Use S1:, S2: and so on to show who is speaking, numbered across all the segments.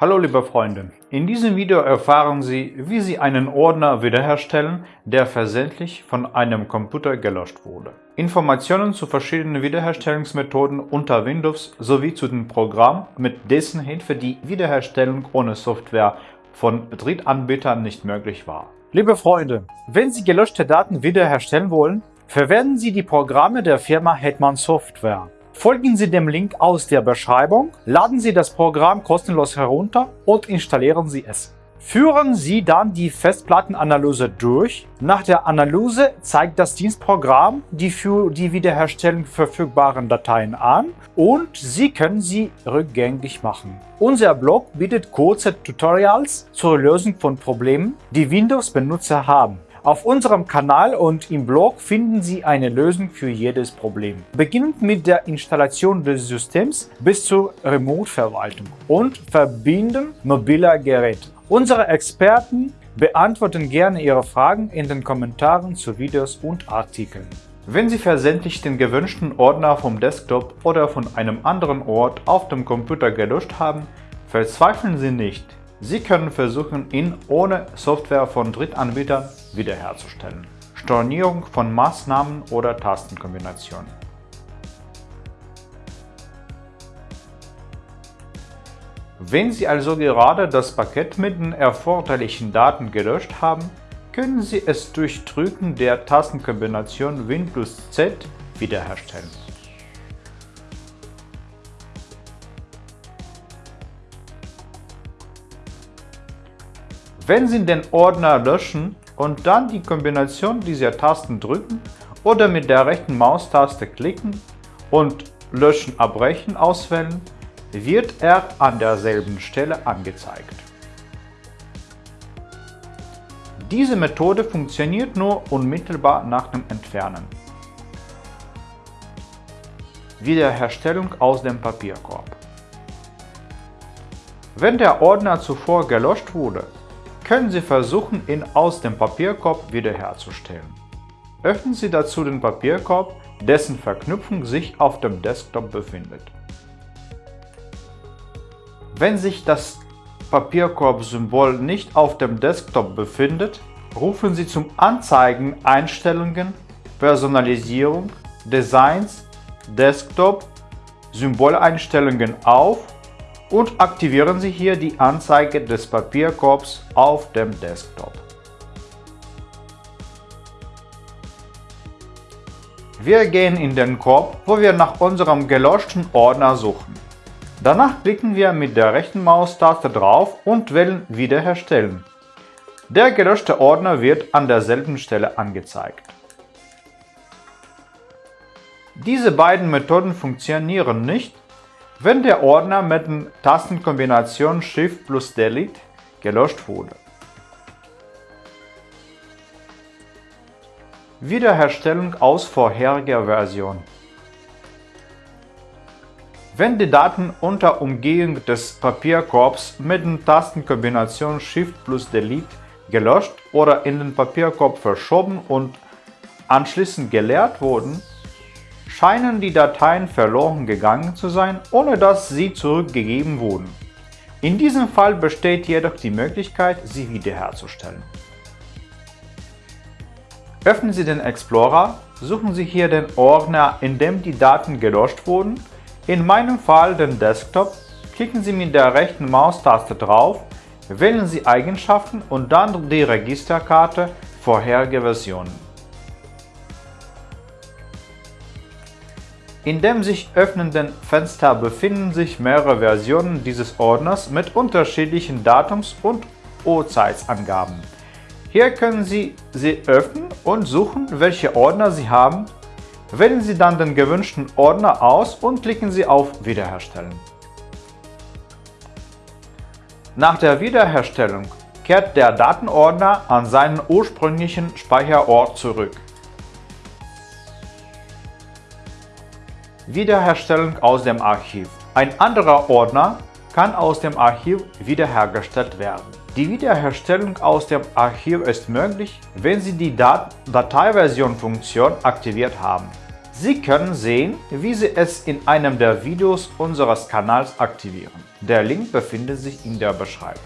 S1: Hallo liebe Freunde, in diesem Video erfahren Sie, wie Sie einen Ordner wiederherstellen, der versehentlich von einem Computer gelöscht wurde. Informationen zu verschiedenen Wiederherstellungsmethoden unter Windows sowie zu dem Programm, mit dessen Hilfe die Wiederherstellung ohne Software von Drittanbietern nicht möglich war. Liebe Freunde, wenn Sie gelöschte Daten wiederherstellen wollen, verwenden Sie die Programme der Firma Hetman Software. Folgen Sie dem Link aus der Beschreibung, laden Sie das Programm kostenlos herunter und installieren Sie es. Führen Sie dann die Festplattenanalyse durch. Nach der Analyse zeigt das Dienstprogramm die für die Wiederherstellung verfügbaren Dateien an und Sie können sie rückgängig machen. Unser Blog bietet kurze Tutorials zur Lösung von Problemen, die Windows-Benutzer haben. Auf unserem Kanal und im Blog finden Sie eine Lösung für jedes Problem. Beginnend mit der Installation des Systems bis zur Remote-Verwaltung und Verbinden mobiler Geräte. Unsere Experten beantworten gerne Ihre Fragen in den Kommentaren zu Videos und Artikeln. Wenn Sie versehentlich den gewünschten Ordner vom Desktop oder von einem anderen Ort auf dem Computer gelöscht haben, verzweifeln Sie nicht. Sie können versuchen, ihn ohne Software von Drittanbietern wiederherzustellen. Stornierung von Maßnahmen oder Tastenkombinationen. Wenn Sie also gerade das Paket mit den erforderlichen Daten gelöscht haben, können Sie es durch Drücken der Tastenkombination Win plus Z wiederherstellen. Wenn Sie den Ordner löschen und dann die Kombination dieser Tasten drücken oder mit der rechten Maustaste klicken und Löschen abbrechen auswählen, wird er an derselben Stelle angezeigt. Diese Methode funktioniert nur unmittelbar nach dem Entfernen. Wiederherstellung aus dem Papierkorb Wenn der Ordner zuvor gelöscht wurde, können Sie versuchen, ihn aus dem Papierkorb wiederherzustellen. Öffnen Sie dazu den Papierkorb, dessen Verknüpfung sich auf dem Desktop befindet. Wenn sich das Papierkorb-Symbol nicht auf dem Desktop befindet, rufen Sie zum Anzeigen Einstellungen, Personalisierung, Designs, Desktop, Symboleinstellungen auf und aktivieren Sie hier die Anzeige des Papierkorbs auf dem Desktop. Wir gehen in den Korb, wo wir nach unserem gelöschten Ordner suchen. Danach klicken wir mit der rechten Maustaste drauf und wählen Wiederherstellen. Der gelöschte Ordner wird an derselben Stelle angezeigt. Diese beiden Methoden funktionieren nicht, wenn der Ordner mit der Tastenkombination Shift plus Delete gelöscht wurde. Wiederherstellung aus vorheriger Version Wenn die Daten unter Umgehung des Papierkorbs mit der Tastenkombination Shift plus Delete gelöscht oder in den Papierkorb verschoben und anschließend geleert wurden, scheinen die Dateien verloren gegangen zu sein, ohne dass sie zurückgegeben wurden. In diesem Fall besteht jedoch die Möglichkeit, sie wiederherzustellen. Öffnen Sie den Explorer, suchen Sie hier den Ordner, in dem die Daten gelöscht wurden, in meinem Fall den Desktop, klicken Sie mit der rechten Maustaste drauf, wählen Sie Eigenschaften und dann die Registerkarte vorherige Versionen. In dem sich öffnenden Fenster befinden sich mehrere Versionen dieses Ordners mit unterschiedlichen Datums- und Uhrzeitsangaben. Hier können Sie sie öffnen und suchen, welche Ordner Sie haben. Wählen Sie dann den gewünschten Ordner aus und klicken Sie auf Wiederherstellen. Nach der Wiederherstellung kehrt der Datenordner an seinen ursprünglichen Speicherort zurück. Wiederherstellung aus dem Archiv. Ein anderer Ordner kann aus dem Archiv wiederhergestellt werden. Die Wiederherstellung aus dem Archiv ist möglich, wenn Sie die Dat Dateiversion-Funktion aktiviert haben. Sie können sehen, wie Sie es in einem der Videos unseres Kanals aktivieren. Der Link befindet sich in der Beschreibung.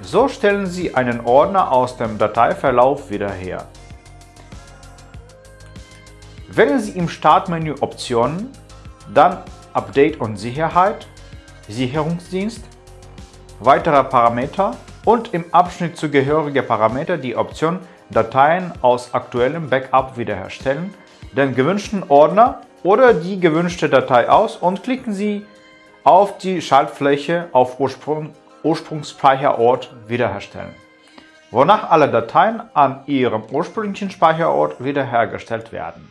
S1: So stellen Sie einen Ordner aus dem Dateiverlauf wieder her. Wählen Sie im Startmenü Optionen, dann Update und Sicherheit, Sicherungsdienst, weitere Parameter und im Abschnitt zugehörige Parameter die Option Dateien aus aktuellem Backup wiederherstellen, den gewünschten Ordner oder die gewünschte Datei aus und klicken Sie auf die Schaltfläche auf Ursprung, Ursprungsspeicherort wiederherstellen, wonach alle Dateien an ihrem ursprünglichen Speicherort wiederhergestellt werden.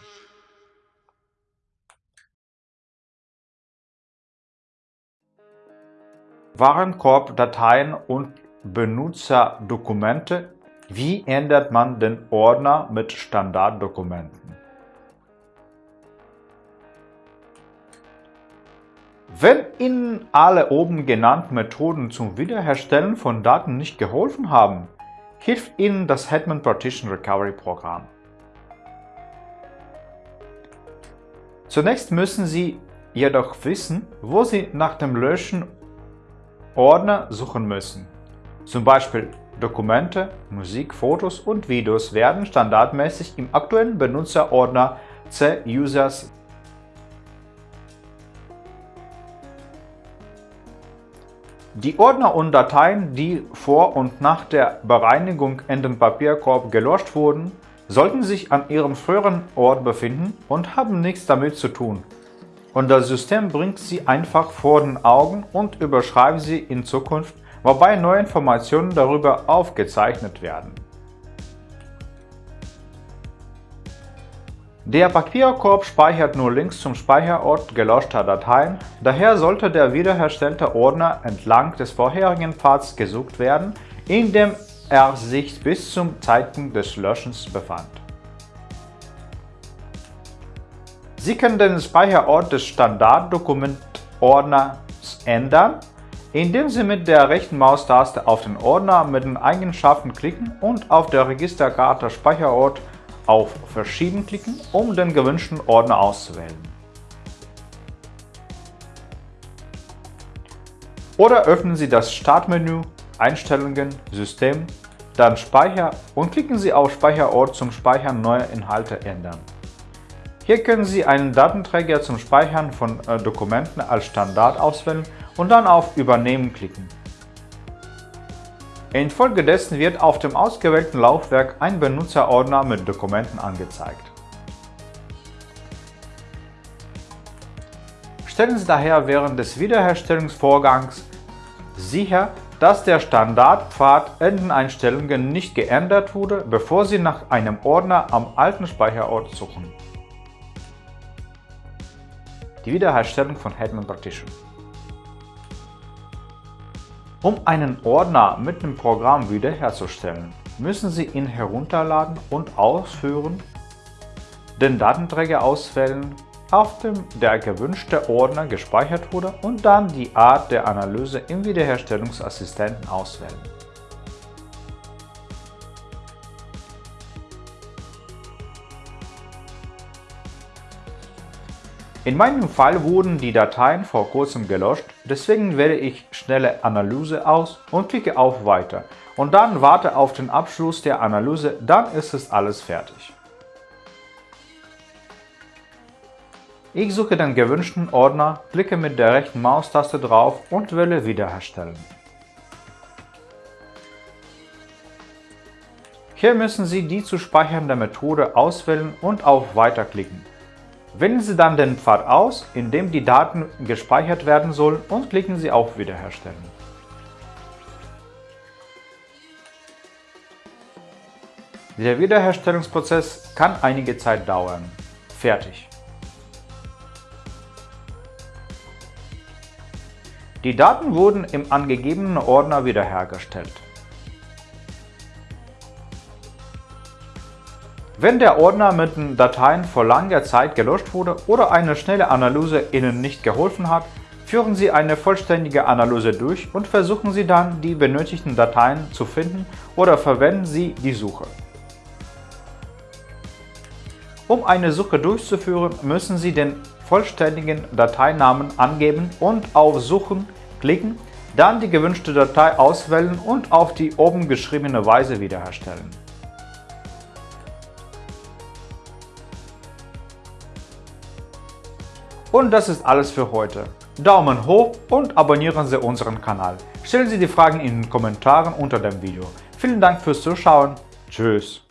S1: Warenkorb-Dateien und Benutzerdokumente Wie ändert man den Ordner mit Standarddokumenten? Wenn Ihnen alle oben genannten Methoden zum Wiederherstellen von Daten nicht geholfen haben, hilft Ihnen das Hetman Partition Recovery Programm. Zunächst müssen Sie jedoch wissen, wo Sie nach dem Löschen Ordner suchen müssen. Zum Beispiel Dokumente, Musik, Fotos und Videos werden standardmäßig im aktuellen Benutzerordner C-Users Die Ordner und Dateien, die vor und nach der Bereinigung in den Papierkorb gelöscht wurden, sollten sich an ihrem früheren Ort befinden und haben nichts damit zu tun. Und das System bringt sie einfach vor den Augen und überschreibt sie in Zukunft, wobei neue Informationen darüber aufgezeichnet werden. Der Papierkorb speichert nur Links zum Speicherort gelöschter Dateien, daher sollte der wiederherstellte Ordner entlang des vorherigen Pfads gesucht werden, in dem er sich bis zum Zeitpunkt des Löschens befand. Sie können den Speicherort des Standarddokumentordners ändern, indem Sie mit der rechten Maustaste auf den Ordner mit den Eigenschaften klicken und auf der Registerkarte Speicherort auf Verschieben klicken, um den gewünschten Ordner auszuwählen. Oder öffnen Sie das Startmenü, Einstellungen, System, dann Speicher und klicken Sie auf Speicherort zum Speichern neuer Inhalte ändern. Hier können Sie einen Datenträger zum Speichern von äh, Dokumenten als Standard auswählen und dann auf Übernehmen klicken. Infolgedessen wird auf dem ausgewählten Laufwerk ein Benutzerordner mit Dokumenten angezeigt. Stellen Sie daher während des Wiederherstellungsvorgangs sicher, dass der Standardpfad in den Einstellungen nicht geändert wurde, bevor Sie nach einem Ordner am alten Speicherort suchen. Die Wiederherstellung von Hetman Partition um einen Ordner mit dem Programm wiederherzustellen, müssen Sie ihn herunterladen und ausführen, den Datenträger auswählen, auf dem der gewünschte Ordner gespeichert wurde und dann die Art der Analyse im Wiederherstellungsassistenten auswählen. In meinem Fall wurden die Dateien vor kurzem gelöscht, deswegen wähle ich Schnelle Analyse aus und klicke auf Weiter und dann warte auf den Abschluss der Analyse, dann ist es alles fertig. Ich suche den gewünschten Ordner, klicke mit der rechten Maustaste drauf und wähle Wiederherstellen. Hier müssen Sie die zu speichernde Methode auswählen und auf Weiter klicken. Wählen Sie dann den Pfad aus, in dem die Daten gespeichert werden sollen und klicken Sie auf Wiederherstellen. Der Wiederherstellungsprozess kann einige Zeit dauern. Fertig. Die Daten wurden im angegebenen Ordner wiederhergestellt. Wenn der Ordner mit den Dateien vor langer Zeit gelöscht wurde oder eine schnelle Analyse Ihnen nicht geholfen hat, führen Sie eine vollständige Analyse durch und versuchen Sie dann, die benötigten Dateien zu finden oder verwenden Sie die Suche. Um eine Suche durchzuführen, müssen Sie den vollständigen Dateinamen angeben und auf Suchen klicken, dann die gewünschte Datei auswählen und auf die oben geschriebene Weise wiederherstellen. Und das ist alles für heute. Daumen hoch und abonnieren Sie unseren Kanal. Stellen Sie die Fragen in den Kommentaren unter dem Video. Vielen Dank fürs Zuschauen. Tschüss.